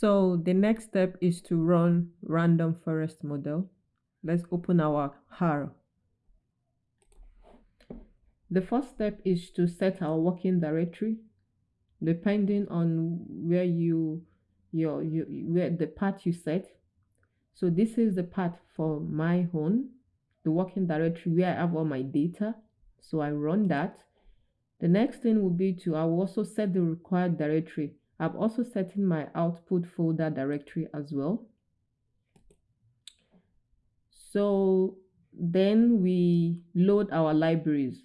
So the next step is to run random forest model. Let's open our R. The first step is to set our working directory depending on where you your, your where the path you set. So this is the path for my home, the working directory where I have all my data. So I run that. The next thing will be to I will also set the required directory I'm also setting my output folder directory as well. So then we load our libraries.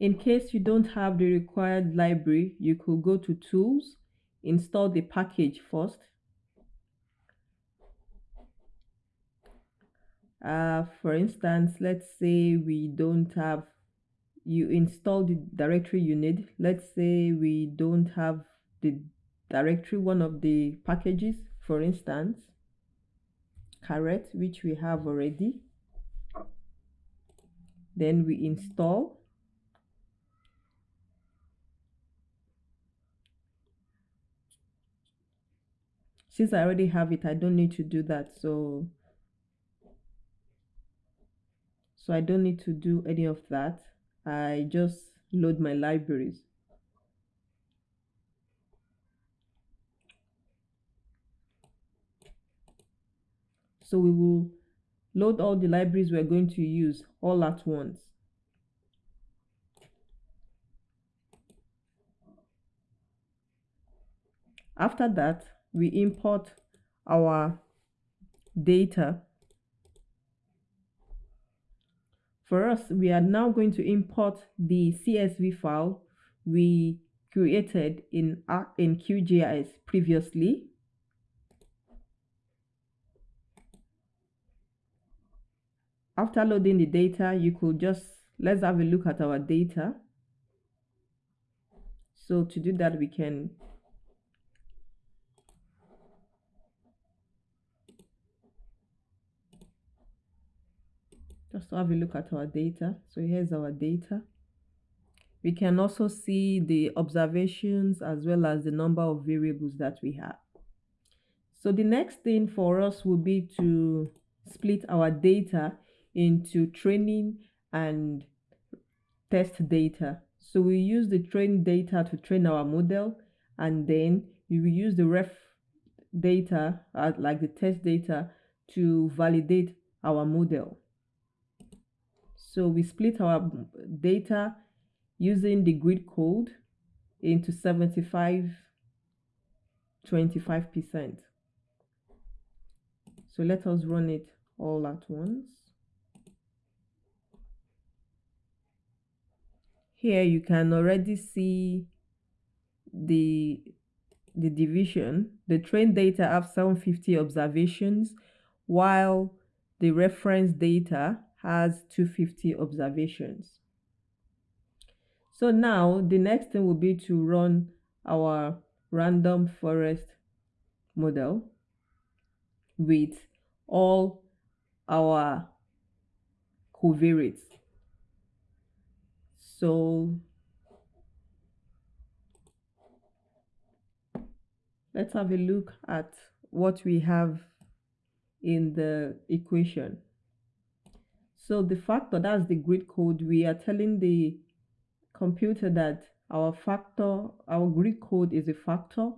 In case you don't have the required library, you could go to tools, install the package first. Uh, for instance, let's say we don't have you install the directory you need. Let's say we don't have the directory one of the packages for instance caret which we have already. Then we install. Since I already have it I don't need to do that so so I don't need to do any of that I just load my libraries. So we will load all the libraries we're going to use all at once. After that, we import our data For us, we are now going to import the CSV file we created in, in QGIS previously. After loading the data, you could just, let's have a look at our data. So to do that, we can just have a look at our data. So here's our data. We can also see the observations as well as the number of variables that we have. So the next thing for us will be to split our data into training and test data. So we use the train data to train our model and then we will use the ref data uh, like the test data to validate our model so we split our data using the grid code into 75 25%. So let us run it all at once. Here you can already see the the division. The train data have 750 observations while the reference data has 250 observations. So now the next thing will be to run our random forest model with all our covariates. So let's have a look at what we have in the equation. So the factor, that's the grid code, we are telling the computer that our factor, our grid code is a factor.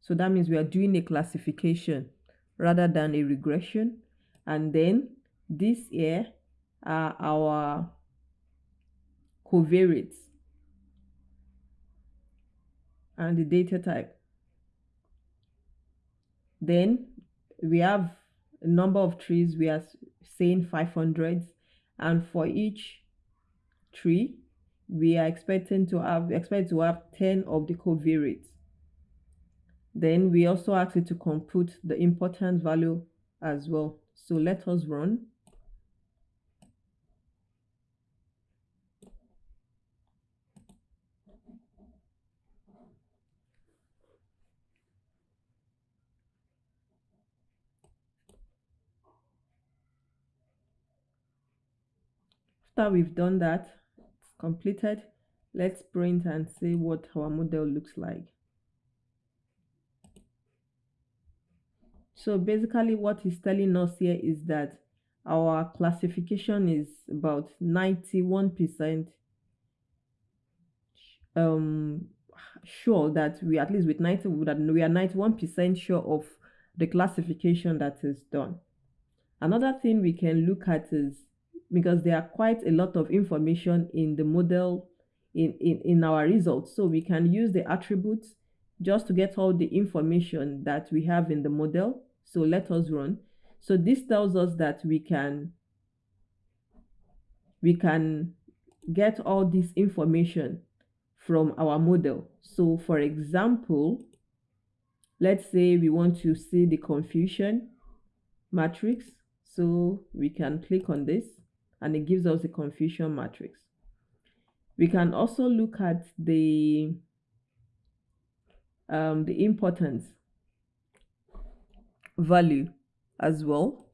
So that means we are doing a classification rather than a regression. And then this here are our covariates and the data type. Then we have a number of trees. We are saying 500 and for each tree we are expecting to have expect to have 10 of the covariates then we also ask it to compute the importance value as well. So let us run after we've done that it's completed let's print and see what our model looks like. So basically what he's telling us here is that our classification is about 91 percent um sure that we at least with 90 that we are 91 percent sure of the classification that is done. Another thing we can look at is because there are quite a lot of information in the model in, in, in our results. So we can use the attributes just to get all the information that we have in the model. So let us run. So this tells us that we can we can get all this information from our model. So for example, let's say we want to see the confusion matrix. So we can click on this and it gives us the confusion matrix. We can also look at the um, the importance value as well.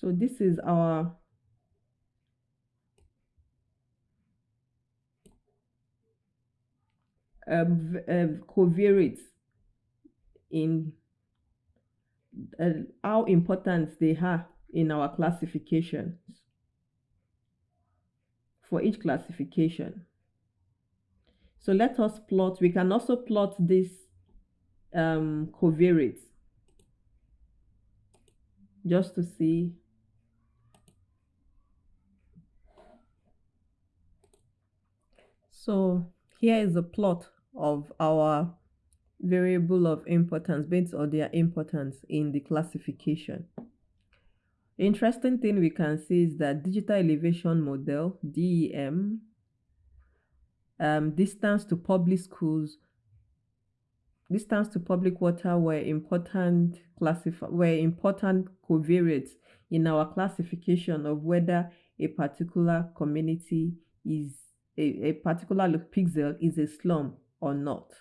So this is our um, um, covariates in uh, how important they are in our classifications. For each classification. So let us plot, we can also plot this um, covariates just to see. So here is a plot of our variable of importance based on their importance in the classification. Interesting thing we can see is that digital elevation model DEM um, distance to public schools distance to public water were important classify were important covariates in our classification of whether a particular community is a, a particular pixel is a slum or not.